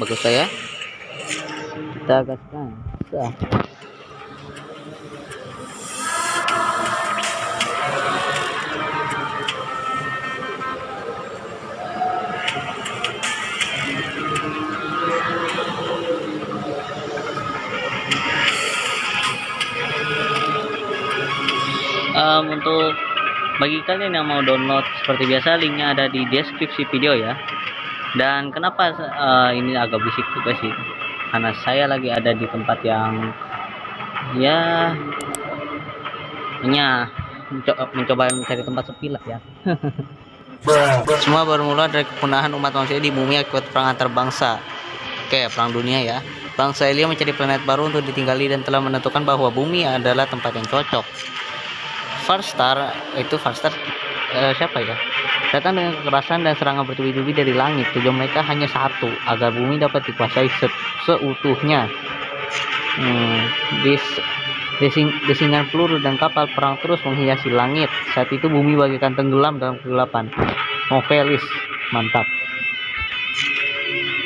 bagus saya. Kita gaskan. Um, untuk bagi kalian yang mau download seperti biasa linknya ada di deskripsi video ya dan kenapa uh, ini agak bisik juga sih? Karena saya lagi ada di tempat yang ya hanya mencoba, mencoba mencari tempat sepi lah ya. Semua bermula dari kepunahan umat manusia di bumi akibat perang antar bangsa. Oke perang dunia ya. Bangsa Elia mencari planet baru untuk ditinggali dan telah menentukan bahwa bumi adalah tempat yang cocok. Farstar itu Farstar uh, siapa ya datang dengan kekerasan dan serangan bertubi-tubi dari langit. Tujuan mereka hanya satu agar bumi dapat dikuasai se seutuhnya. Hmm, desing desingan peluru dan kapal perang terus menghiasi langit. Saat itu bumi bagaikan tenggelam dalam kegelapan. Novelis mantap.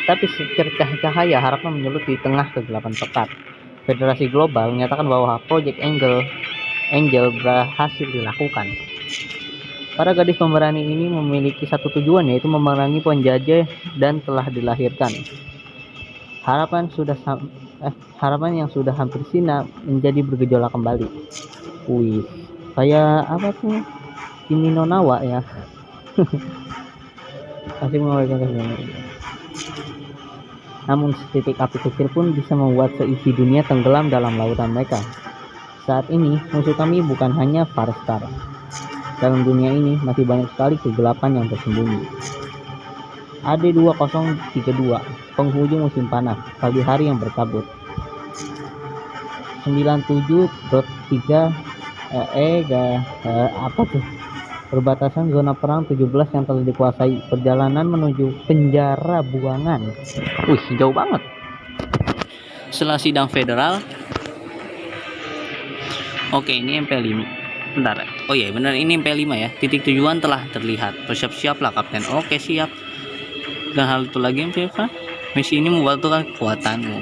Tapi secercah cahaya harapan menyulut di tengah kegelapan pekat. Federasi Global menyatakan bahwa Project Angel Angel berhasil dilakukan. Para gadis pemberani ini memiliki satu tujuan yaitu memerangi penjajah dan telah dilahirkan. Harapan sudah eh, harapan yang sudah hampir sina menjadi bergejolak kembali. Wih, kayak apa tuh? Kimi no Nawa ya. Masih mengawalkan Namun setitik api kecil pun bisa membuat seisi dunia tenggelam dalam lautan mereka. Saat ini, musuh kami bukan hanya Farstar. Dalam dunia ini masih banyak sekali kegelapan yang tersembunyi. AD2032, penghujung musim panas, pagi hari yang berkabut. 97.3 eh, eh eh, apa tuh? Perbatasan zona perang 17 yang telah dikuasai. Perjalanan menuju penjara buangan. Wih, jauh banget. Setelah sidang federal, Oke, ini MP5. Bentar. Oh iya, benar ini MP5 ya. Titik tujuan telah terlihat. Bersiap-siaplah kapten. Oke, siap. Dan hal itu lagi MP5. Misi ini membutuhkan kekuatanmu.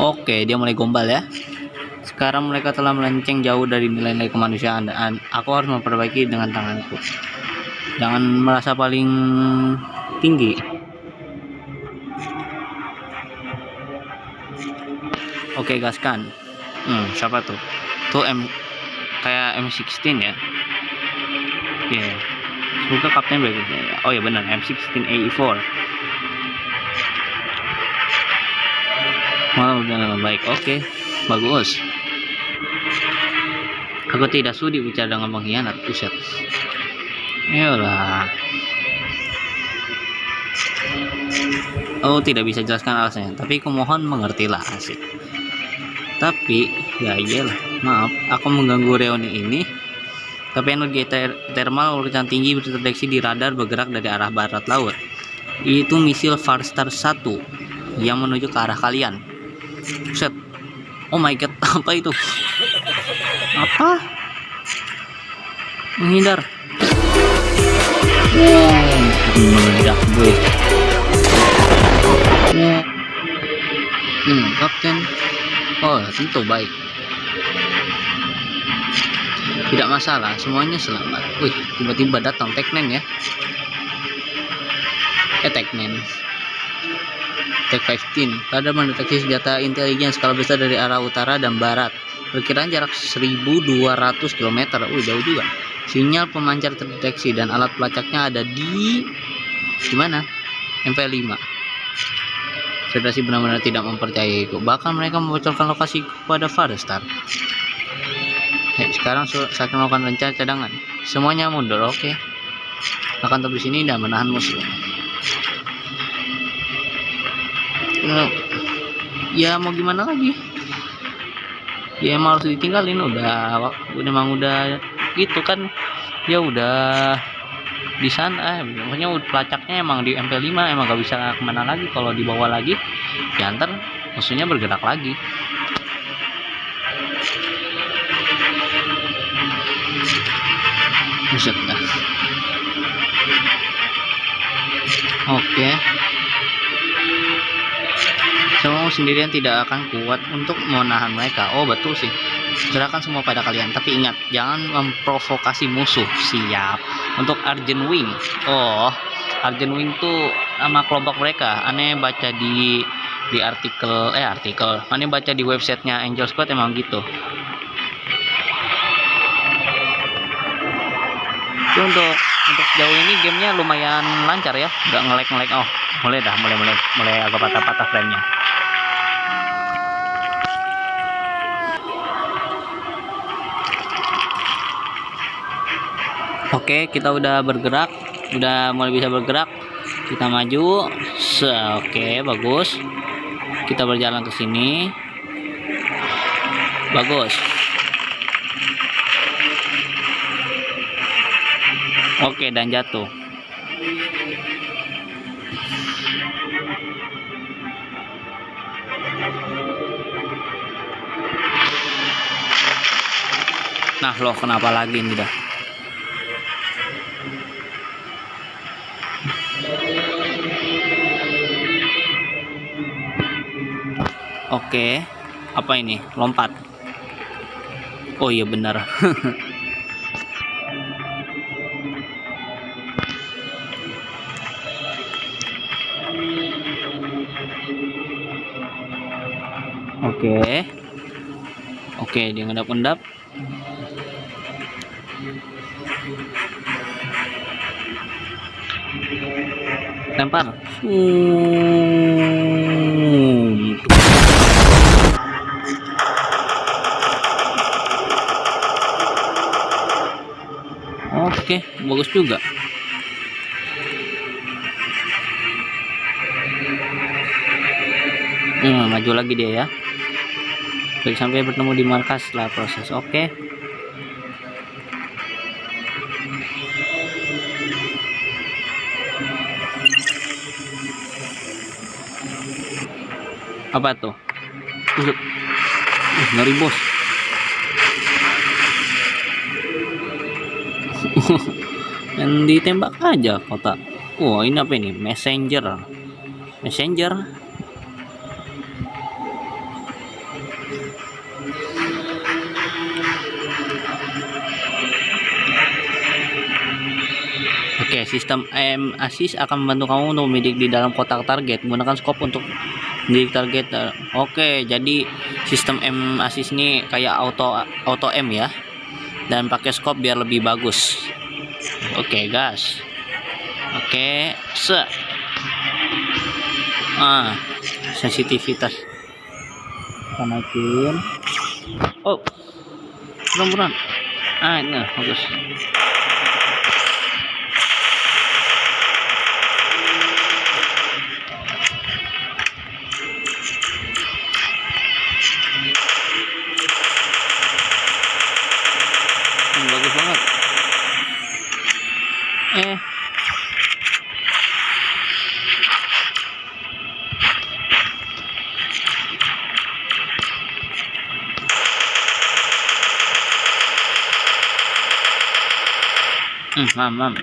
Oke, dia mulai gombal ya. Sekarang mereka telah melenceng jauh dari nilai-nilai kemanusiaan dan aku harus memperbaiki dengan tanganku. Jangan merasa paling tinggi. Oke, gaskan. Hmm, siapa tuh? Tuh M kayak M16 ya. Iya. Yeah. Semoga kapten baik Oh ya benar, M16 AE4. Wow, udah baik. Oke, bagus. Aku tidak sudi bicara dengan pengkhianat, buset. Yalah. Oh, tidak bisa jelaskan alasannya, tapi kumohon mengertilah asik tapi ya iyalah maaf aku mengganggu reuni ini. Tapi energi ter thermal urutan tinggi terdeteksi di radar bergerak dari arah barat laut. Itu misil Farstar 1 yang menuju ke arah kalian. Set. Oh my god apa itu? Apa? Menghindar. Wow meledak gue wow hmm, kapten Oh, tentu baik. Tidak masalah, semuanya selamat. Wih, tiba-tiba datang Teknen ya. Eh, Teknen. Tek 15. Radar mendeteksi senjata intelijen skala besar dari arah utara dan barat. Perkiraan jarak 1200 km. Wih, jauh juga. Sinyal pemancar terdeteksi dan alat pelacaknya ada di di mana? MP5. Federasi benar-benar tidak mempercayaiku. Bahkan mereka membocorkan lokasi kepada Farstar. Hey, sekarang saya melakukan rencana cadangan. Semuanya mundur, oke. Okay. Akan tetap di sini dan menahan musuh. Ya mau gimana lagi? Ya emang harus ditinggalin udah, udah emang udah gitu kan. Ya udah di sana pokoknya pelacaknya emang di MP5 emang gak bisa ke mana lagi kalau dibawa lagi ya ntar musuhnya bergerak lagi Buset dah. Oke. Semua sendirian tidak akan kuat untuk menahan mereka. Oh betul sih. Serahkan semua pada kalian. Tapi ingat, jangan memprovokasi musuh. Siap. Untuk Argent Wing. Oh, Argent Wing tuh nama kelompok mereka. Aneh baca di di artikel eh artikel. Aneh baca di websitenya Angel Squad emang gitu. Tapi untuk untuk sejauh ini gamenya lumayan lancar ya nggak ngelek ngelek oh mulai dah mulai mulai mulai agak patah-patah framenya Oke, kita udah bergerak, udah mulai bisa bergerak. Kita maju. Se Oke, bagus. Kita berjalan ke sini. Bagus. Oke, dan jatuh. Nah, loh kenapa lagi ini dah? Oke, apa ini? Lompat. Oh iya benar. Oke. Oke, dia ngendap-endap. Lempar. Hmm, Oke, bagus juga. Hmm, maju lagi dia ya. Baik sampai bertemu di markas setelah proses. Oke. Apa tuh? Uh, uh, ngeri bos. Dan ditembak aja kota. Wah, ini apa ini? Messenger. Messenger Oke, sistem aim assist akan membantu kamu untuk membidik di dalam kotak target. Menggunakan scope untuk membidik target. Oke, jadi sistem aim assist ini kayak auto auto M ya. Dan pakai scope biar lebih bagus. Oke, gas. Oke, se. Ah, sensitivitas. Kita naikin. Oh, buruan-buruan. Ah, ini bagus. Hmm, mam, mam.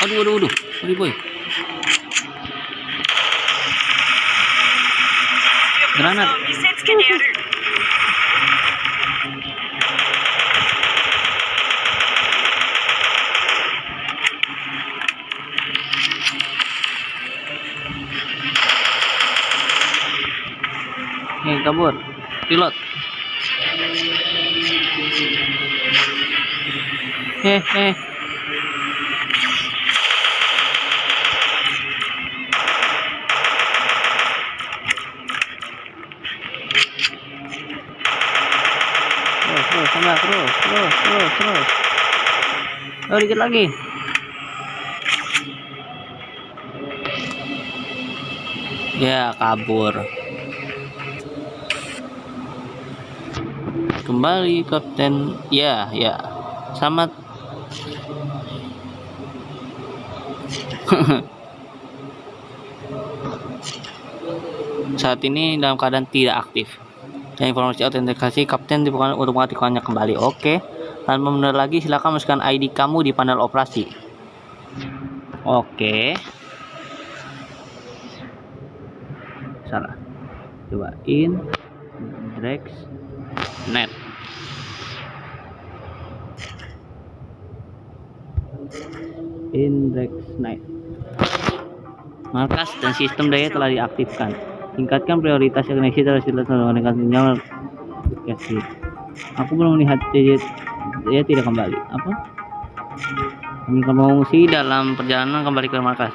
Aduh, aduh, aduh. Sorry, boy. Granat. Nih, kabur. Pilot. Eh, eh. Terus. Oh, dikit lagi. Ya, kabur. kembali kapten ya ya selamat saat ini dalam keadaan tidak aktif. Dan informasi autentikasi kapten dibuka untuk mengaktifkannya kembali. Oke. Tanpa menunda lagi silakan masukkan ID kamu di panel operasi. Oke. Salah. Coba in Drex net. Index Night markas dan sistem daya telah diaktifkan. Tingkatkan prioritas koneksi sistem meningkatkan sinyal aku belum melihat dia tidak kembali. Apa? Kami mengungsi dalam perjalanan kembali ke markas.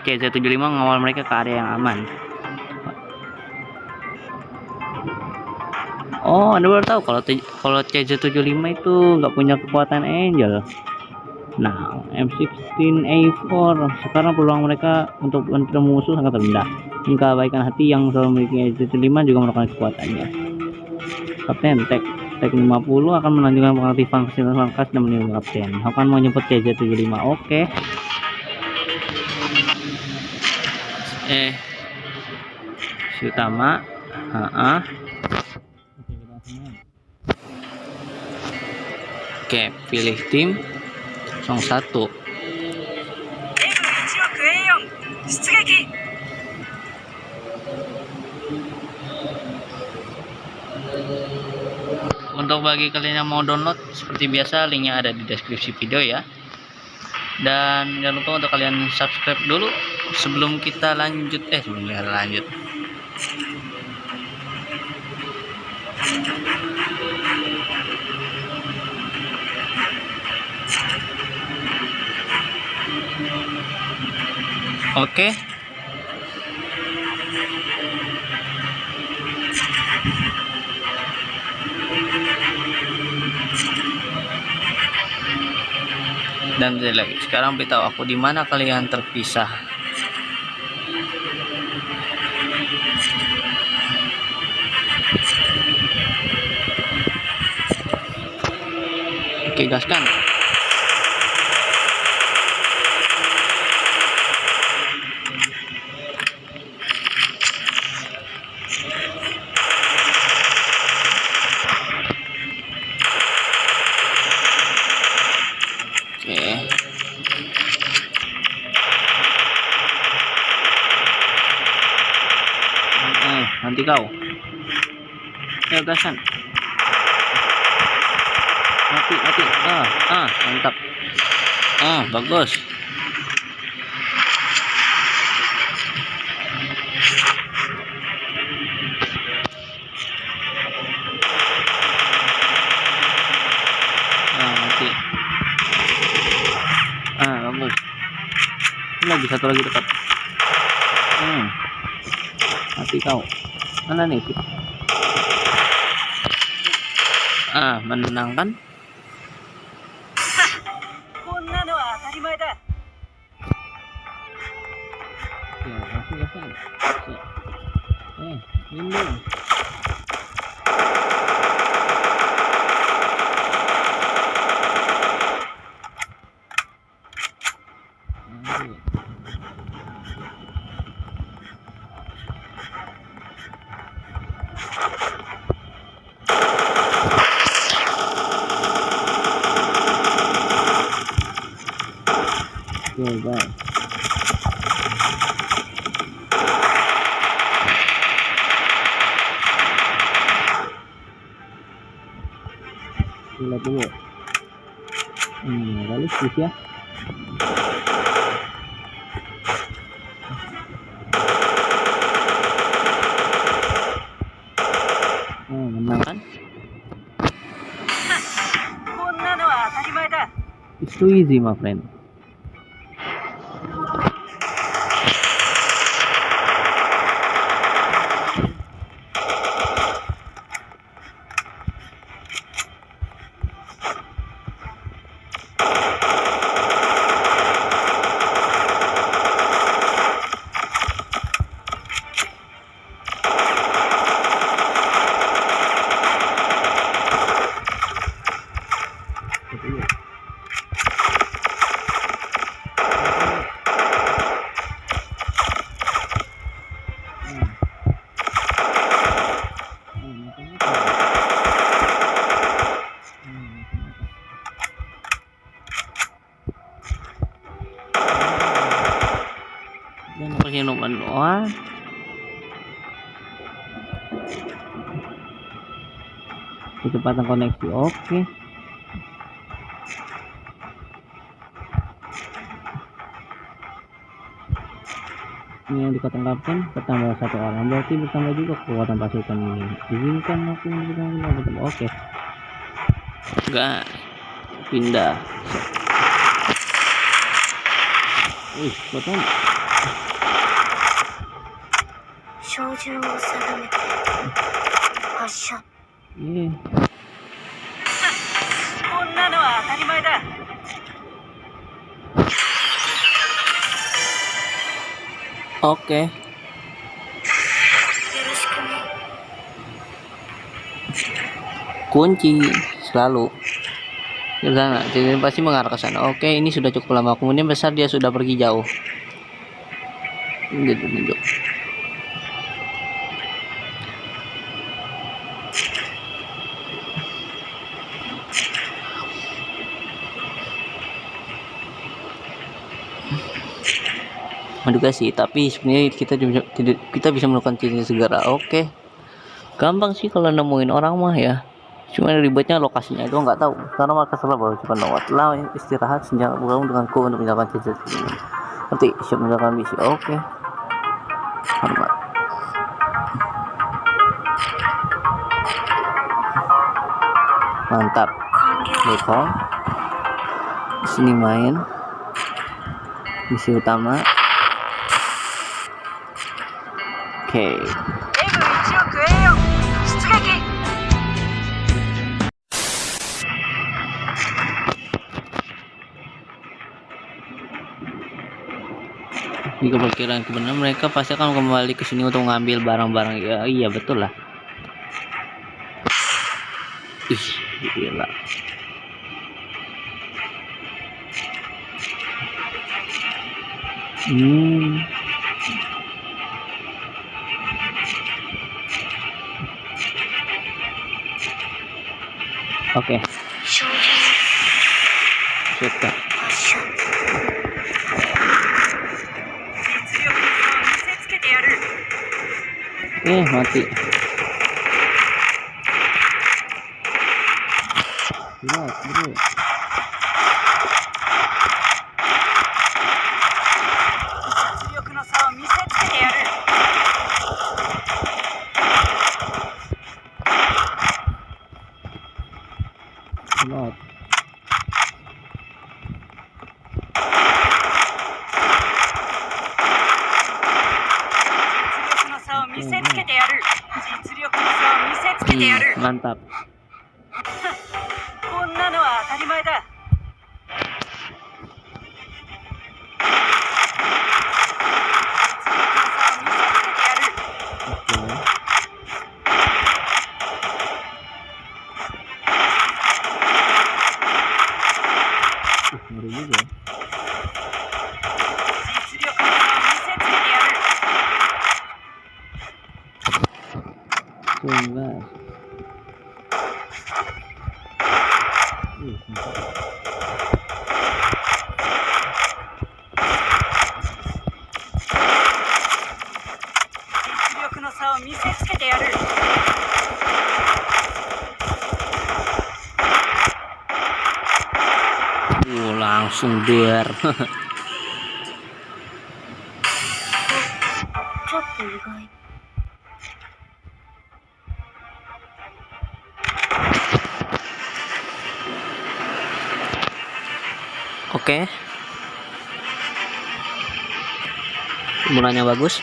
CZ75 mengawal mereka ke area yang aman. Oh, Anda baru tahu kalau kalau CZ75 itu nggak punya kekuatan Angel. Nah, M16A4 sekarang peluang mereka untuk bertemu musuh sangat rendah. Hingga kebaikan hati yang selalu memiliki CZ5 juga merupakan kekuatannya. Kapten Tek Tek 50 akan melanjutkan pengaktifan fasilitas markas dan menilai kapten. Akan menyebut CZ75. Oke. Okay. Eh, si utama, ha Oke, pilih tim 01. Untuk bagi kalian yang mau download seperti biasa linknya ada di deskripsi video ya. Dan jangan lupa untuk kalian subscribe dulu sebelum kita lanjut eh sebelum kita lanjut. Oke. Dan lagi sekarang beritahu aku di mana kalian terpisah. Oke, gaskan. Ya gasan mati mati. Ah ah mantap. Ah bagus. Ah ah bagus. Lagi satu lagi dekat hmm. Mati kau. Mana nih ah menenangkan Lihat dulu. Hmm, realistis ya. Oh, menang kan? It's too easy, my friend. Kecepatan koneksi oke. Ini yang dikatakan bertambah satu orang. Berarti bertambah juga kekuatan pasukan ini. Izinkan aku memberikan oke. Enggak. Pindah. Wih, betul. 照 のは当たり前だ Oke. よろしくね Kunci selalu di sana. Jadi pasti mengarah ke sana. Oke, ini sudah cukup lama. Kemudian besar dia sudah pergi jauh. Gitu, gitu. Menduga sih tapi sebenarnya kita bisa kita bisa melakukan cincin segera. Oke. Gampang sih kalau nemuin orang mah ya. Cuma ribetnya lokasinya itu nggak tahu. Karena salah baru cuma lewat. Lah istirahat senjata bergabung denganku untuk menjalankan cincin ini. Nanti siap menjalankan misi. Oke. Hormat. Mantap. 完了 Beko di sini main. Misi utama okay. Ini kepikiran kebenaran mereka pasti akan kembali ke sini untuk ngambil barang-barang. Ya, iya betul lah. Ih, gila. Hmm. OK。ち ठीक えー、待って。すごい。Uh, ngeri juga ya. langsung duar Oke. Okay. Mulanya bagus.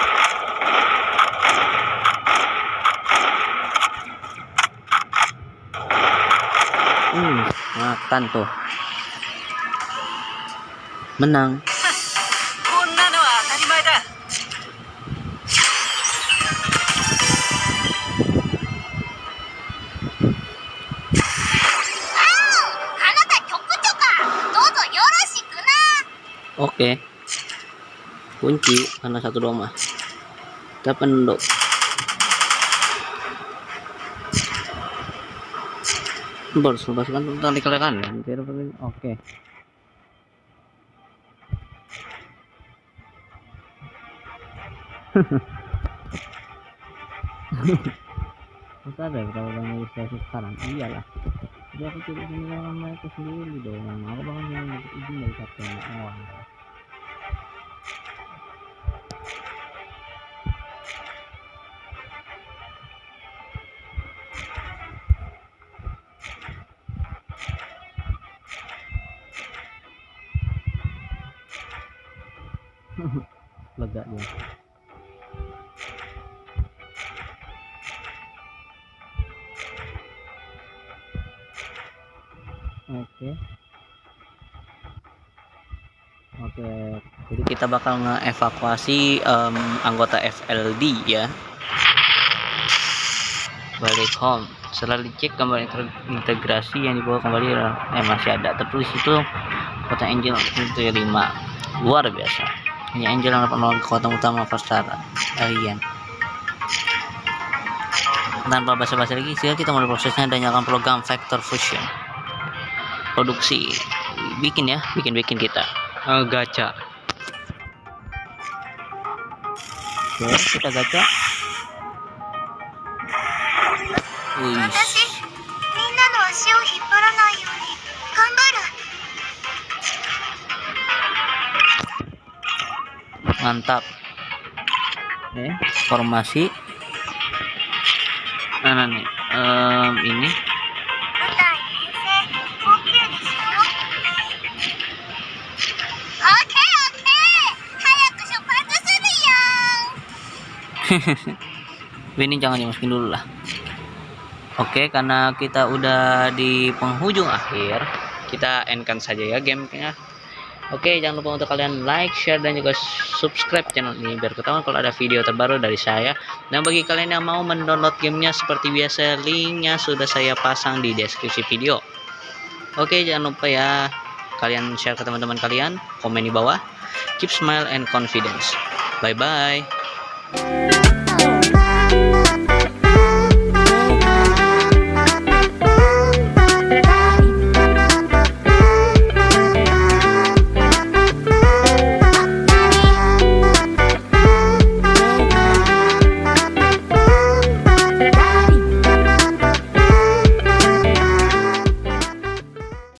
Tanto menang Oke okay. kunci karena satu doma kita penduduk. Lepaskan tentang ya. Tidak perlu- Oke. Masa ada kalau bang ilustrasi sekarang? Iyalah. Jadi aku tidak meninggalkan mereka sendiri dong. Aku bahkan yang izin dari kapten. Oh, lega dia. Oke. Oke, jadi kita bakal ngeevakuasi em, anggota FLD ya. Balik home. Setelah dicek gambar integrasi yang dibawa kembali eh masih ada tertulis itu kota Angel itu 5 luar biasa. Hanya Angel yang dapat menolong kekuatan utama Farstar alien. Tanpa basa-basi lagi, sekarang kita mulai prosesnya dan nyalakan program Vector Fusion. Produksi. Bikin ya bikin bikin kita. Eh, gacha. Oke kita gacha. Wih, mantap. Oke, formasi. Nah, nah nih. Um, ini. Ini jangan dimasukin dulu lah. Oke karena kita udah di penghujung akhir kita endkan saja ya game-nya oke jangan lupa untuk kalian like share dan juga subscribe channel ini biar ketahuan kalau ada video terbaru dari saya. Dan bagi kalian yang mau mendownload gamenya seperti biasa linknya sudah saya pasang di deskripsi video. Oke jangan lupa ya kalian share ke teman-teman kalian komen di bawah. Keep smile and confidence. Bye bye Oh,